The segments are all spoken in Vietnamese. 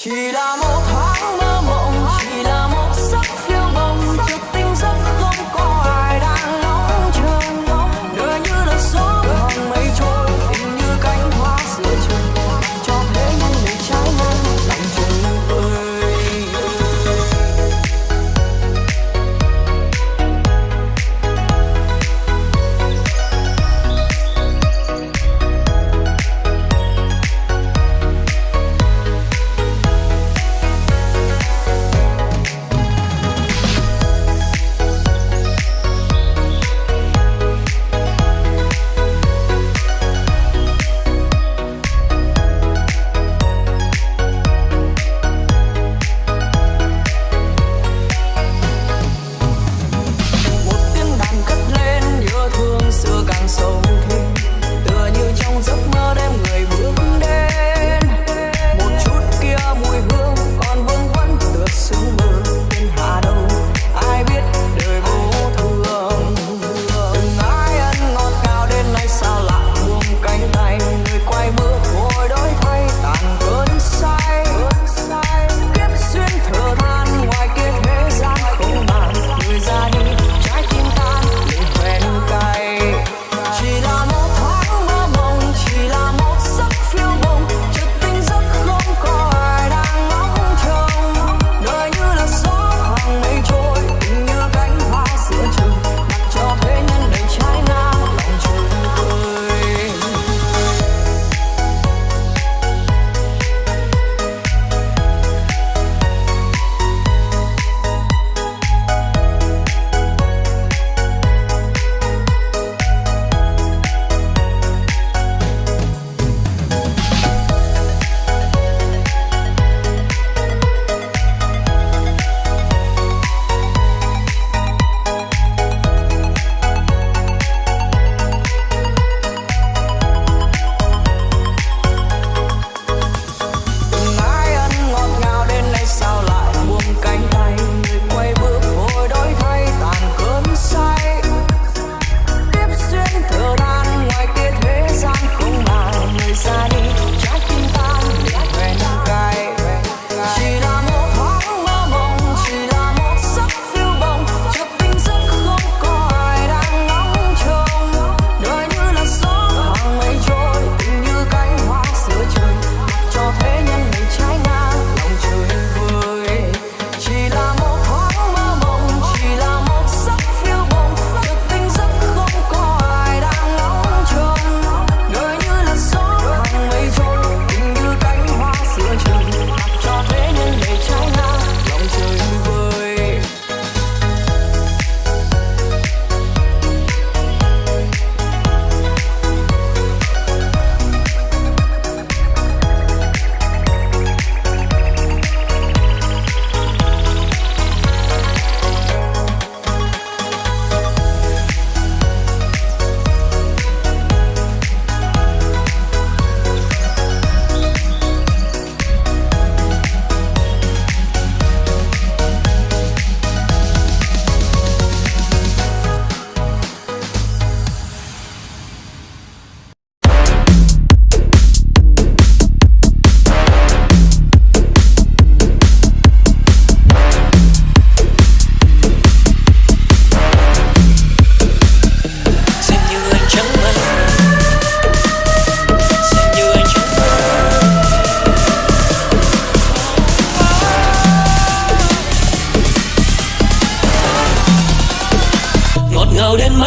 ひらもた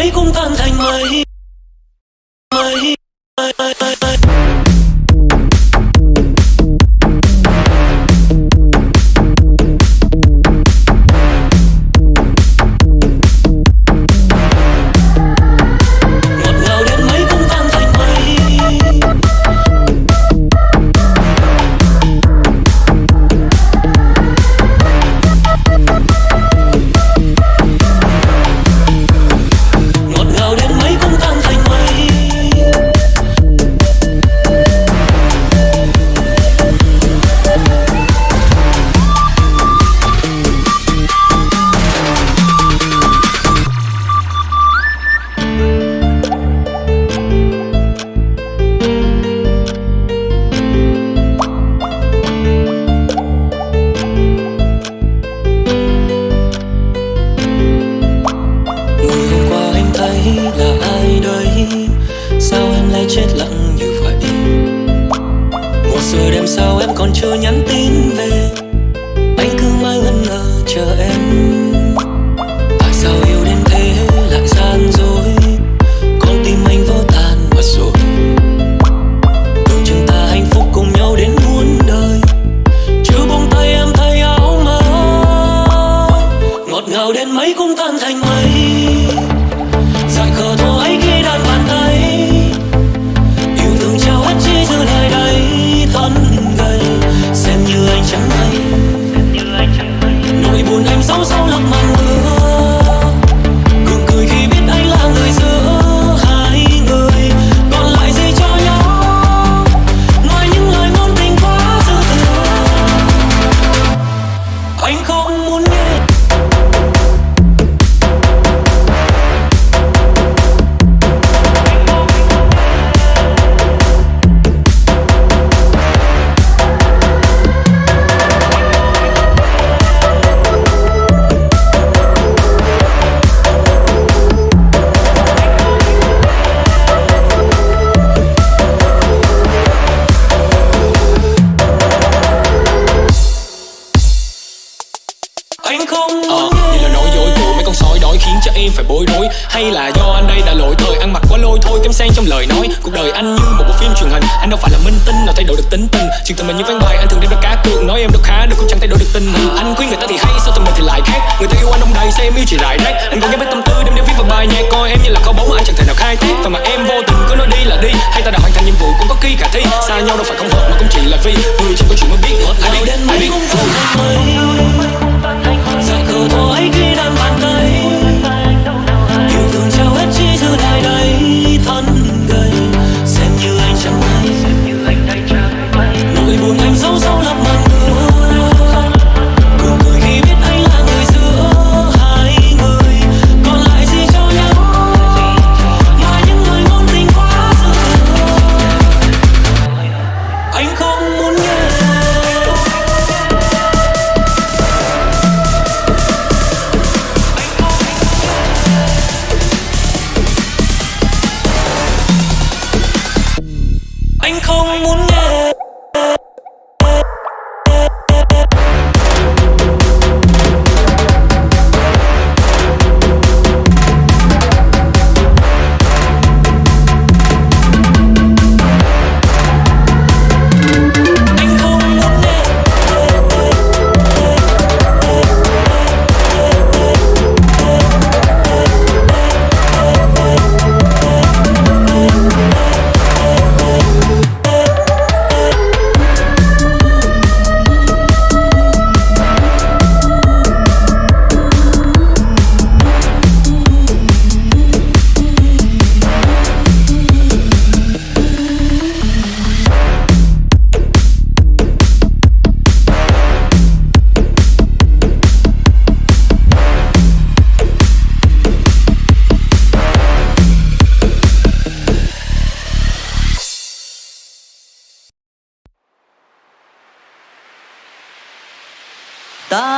ấy cũng tan thành mây. Truyền hình Anh đâu phải là minh tinh nào thay đổi được tính tình. Chuyện tình mình như ván bài, anh thường đem ra cá cược. Nói em đâu khá được cũng chẳng thay đổi được tình hình Anh khuyên người ta thì hay, sao tình mình thì lại khác? Người ta yêu anh đông đầy sao em yêu chỉ rải rác. Anh còn nhớ mấy tâm tư đem để viết vào bài nhạc, Coi em như là kho báu mà anh chẳng thể nào khai thác. Và mà em vô tình cứ nói đi là đi, Hay ta đã hoàn thành nhiệm vụ cũng có khi khả thi. Xa nhau đâu phải không hợp mà cũng chỉ là vì Người chỉ có chuyện mới biết ai Nào biết anh. ai biết như anh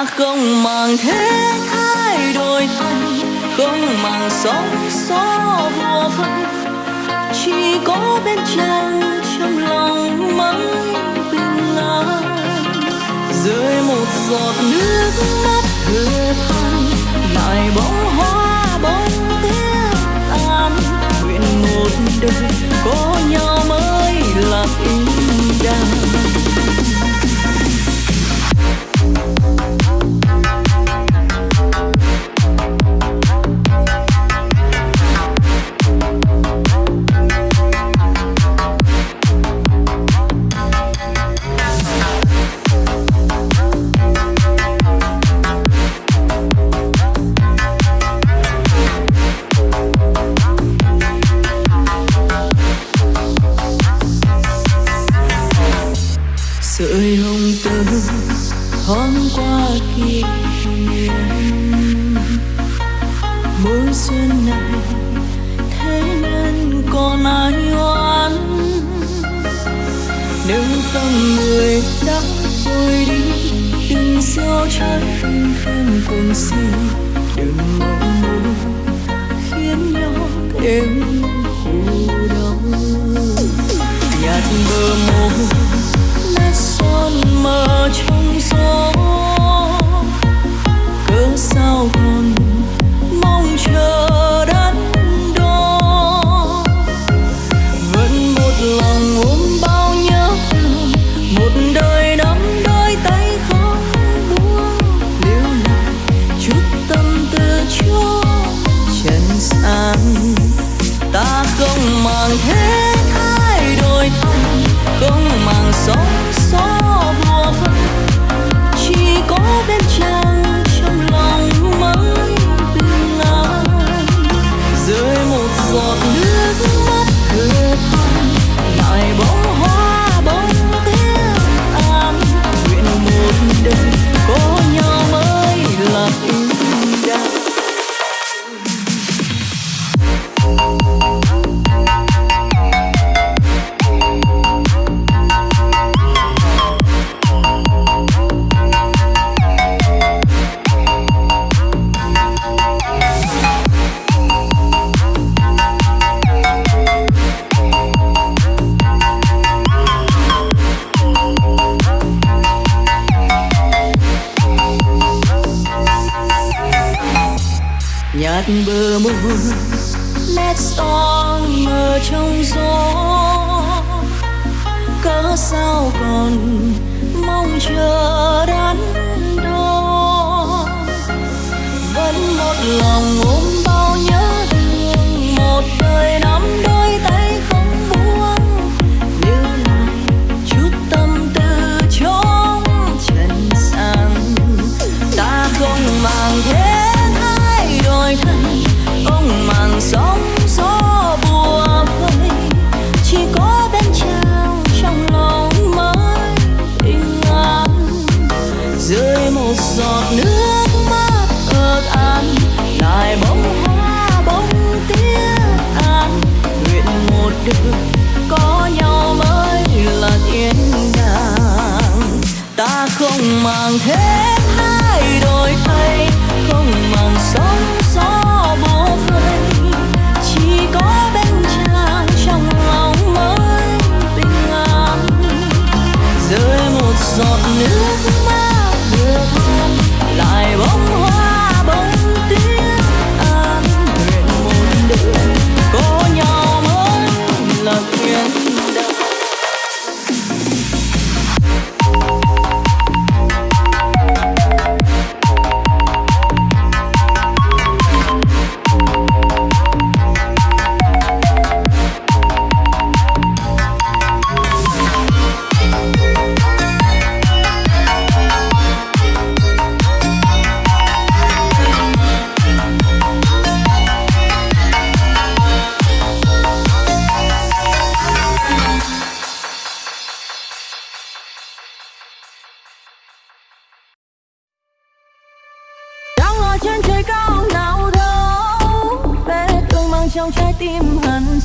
ta không màng thế thay đổi thay, không màng sóng gió vô phân chỉ có bên chân trong lòng mãi bình an. Rơi một giọt nước mắt thừa than lại bóng hoa bóng tiếng tan nguyện một đời có nhau mới là ý đàng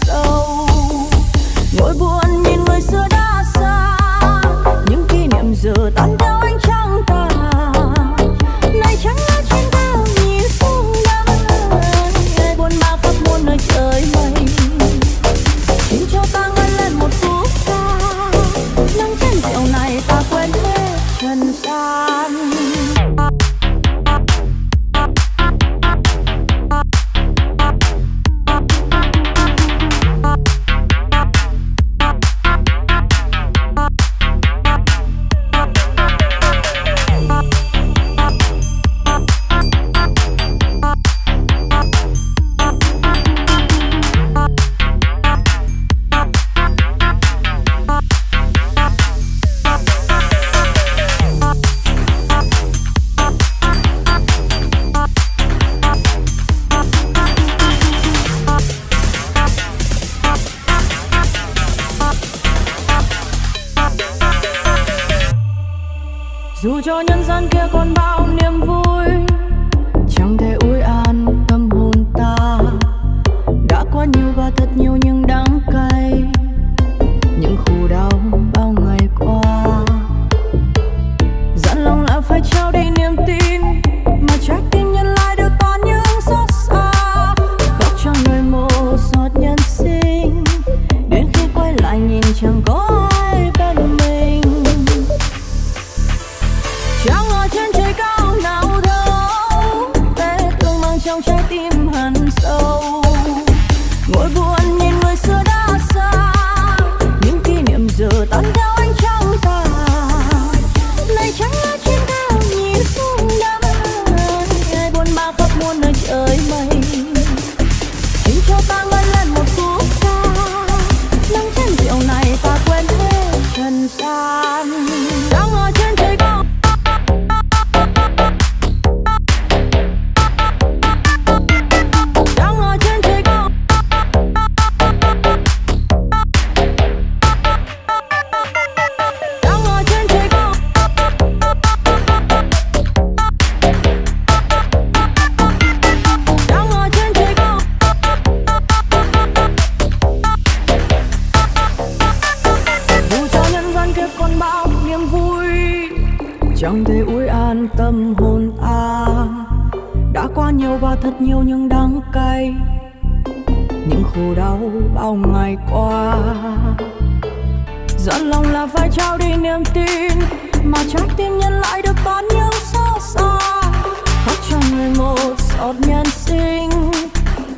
sâu. Nỗi buồn nhìn người xưa đã xa những kỷ niệm giờ tan chẳng thể uối an tâm hồn an đã qua nhiều và thật nhiều những đắng cay. Những khổ đau bao ngày qua. Dọn lòng là phải trao đi niềm tin, mà trái tim nhân lại được bán những xót xa. Khóc cho người một giọt nhân sinh,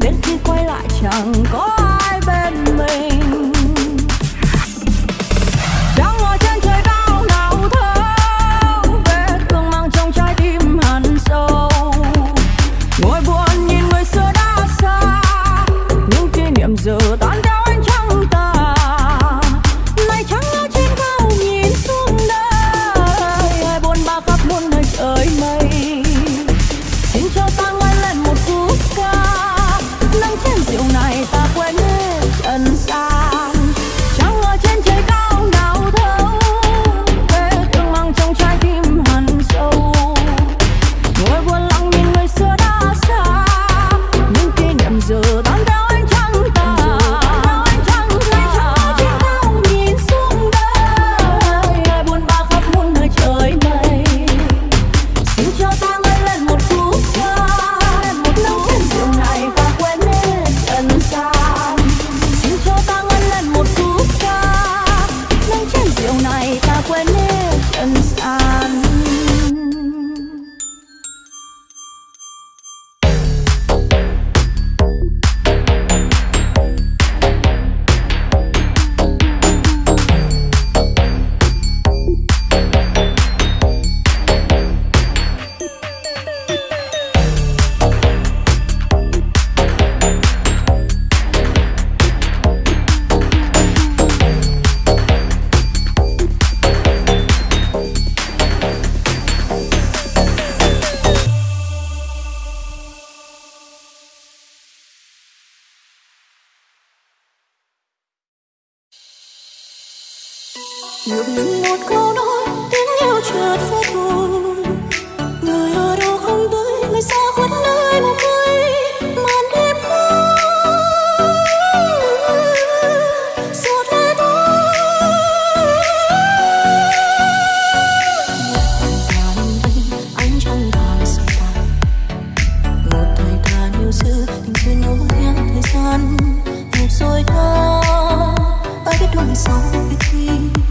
đến khi quay lại chẳng có ai bên mình. Kỷ ai biết đôi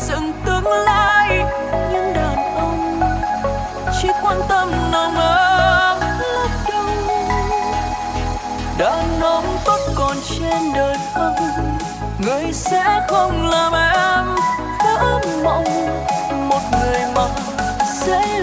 dựng tương lai. Những đàn ông chỉ quan tâm nồng ấm lấp đâu đàn ông tốt còn trên đời không, người sẽ không làm em. Vỡ mộng một người mà sẽ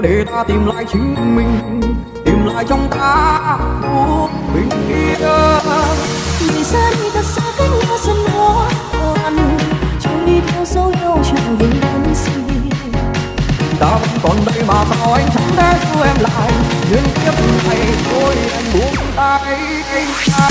để ta tìm lại chính mình tìm lại trong ta phút bình yên. Vì xa đi thật xa cách nhau dần khó khăn chẳng đi theo dấu yêu chẳng vững đắn gì ta vẫn còn đây mà sao anh chẳng thể giữ em lại nhưng kiếp này thôi em buông tay. anh ta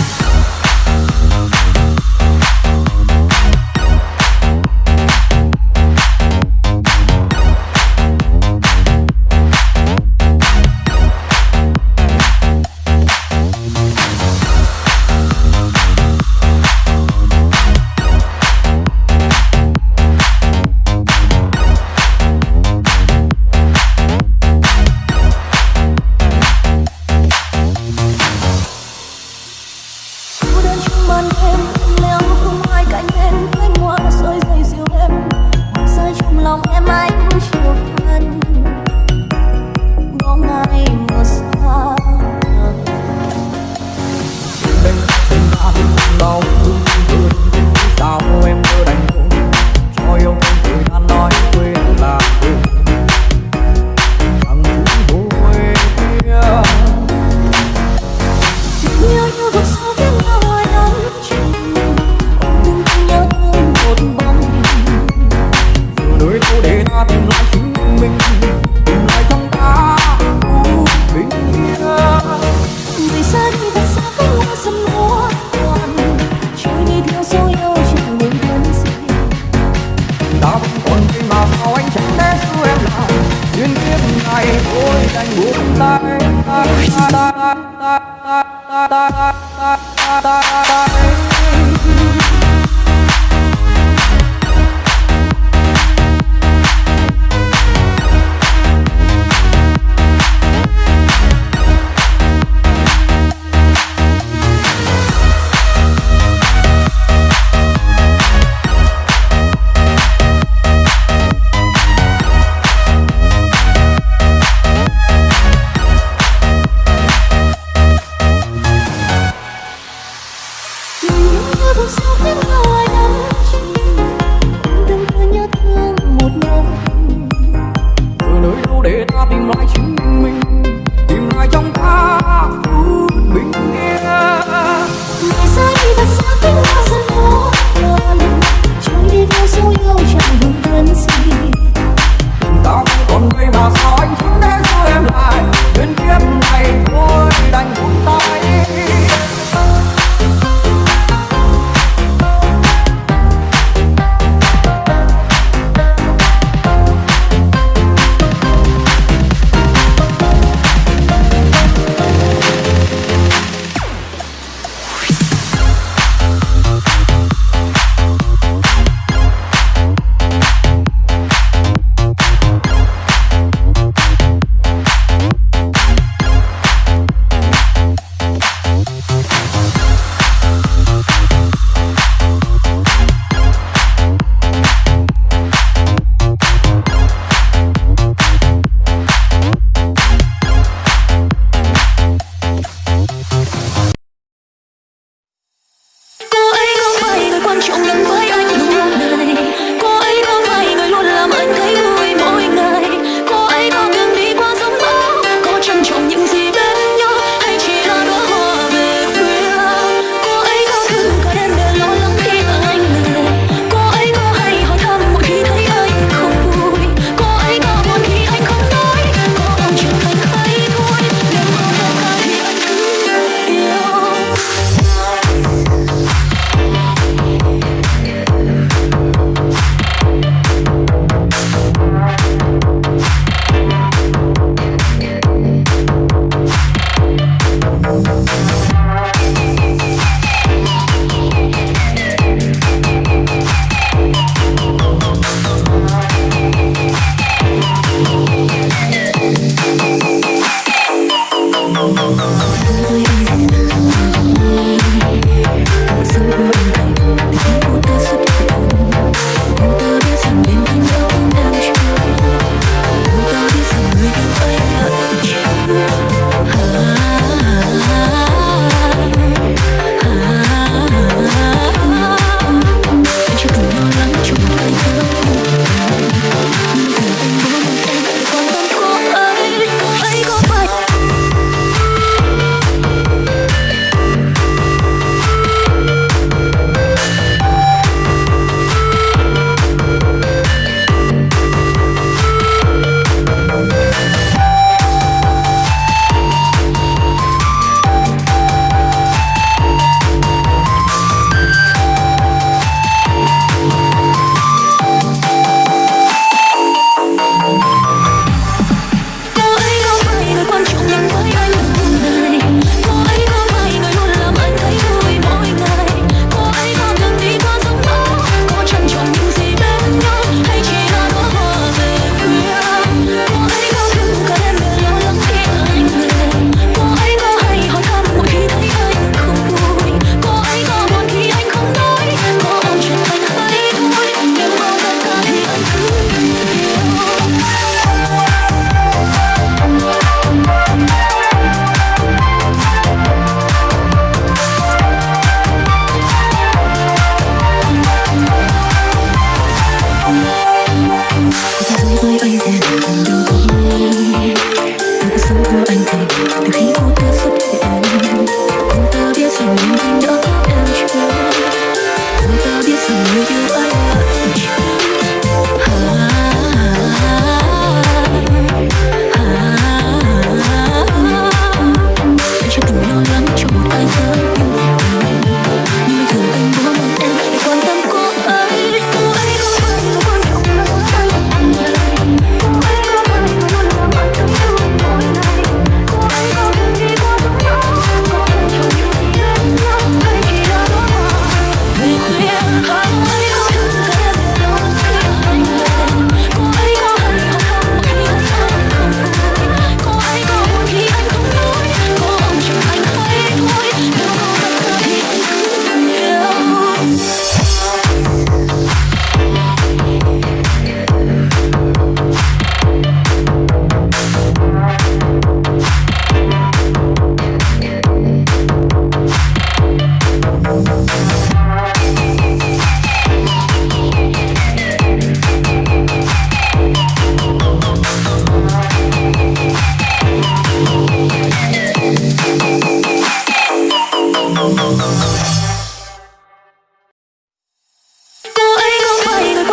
quan trọng lắm với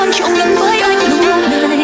con trộn lẫn với anh đúng không?